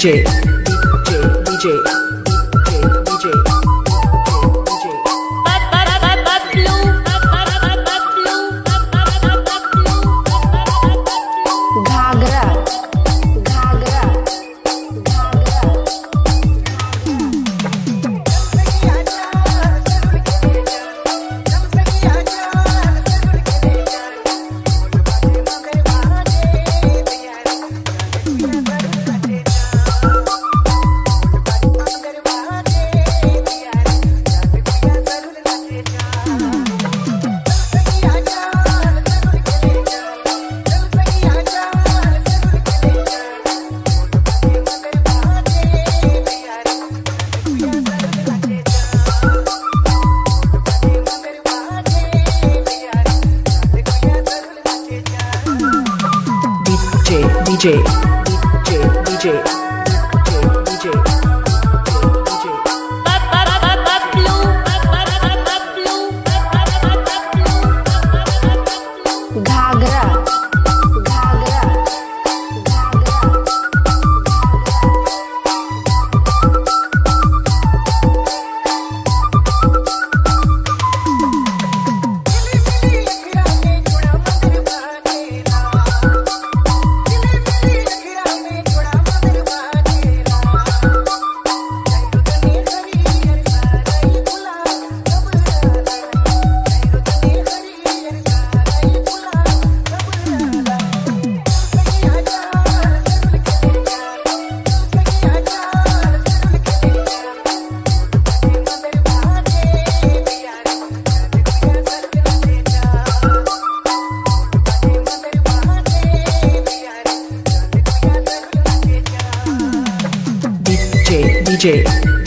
DJ, DJ, DJ, DJ. DJ, DJ,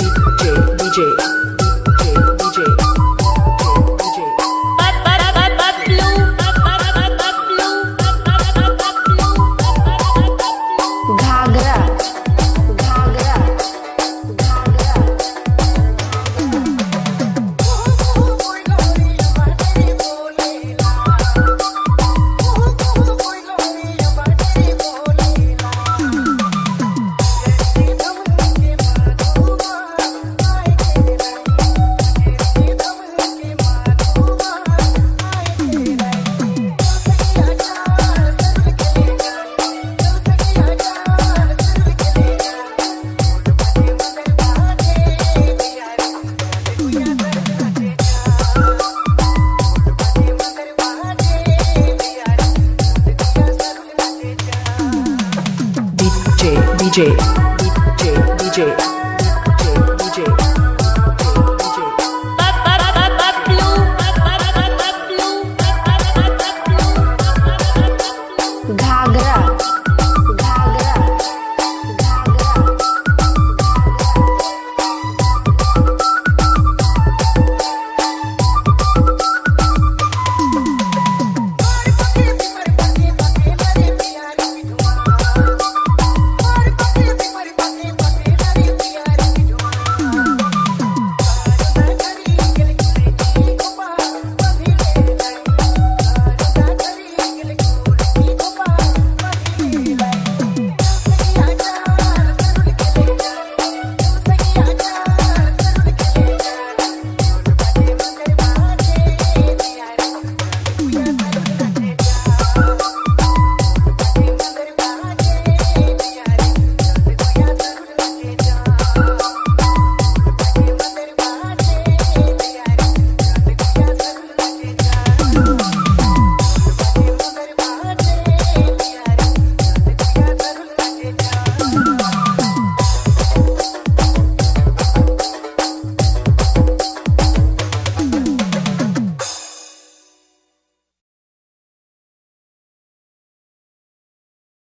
DJ.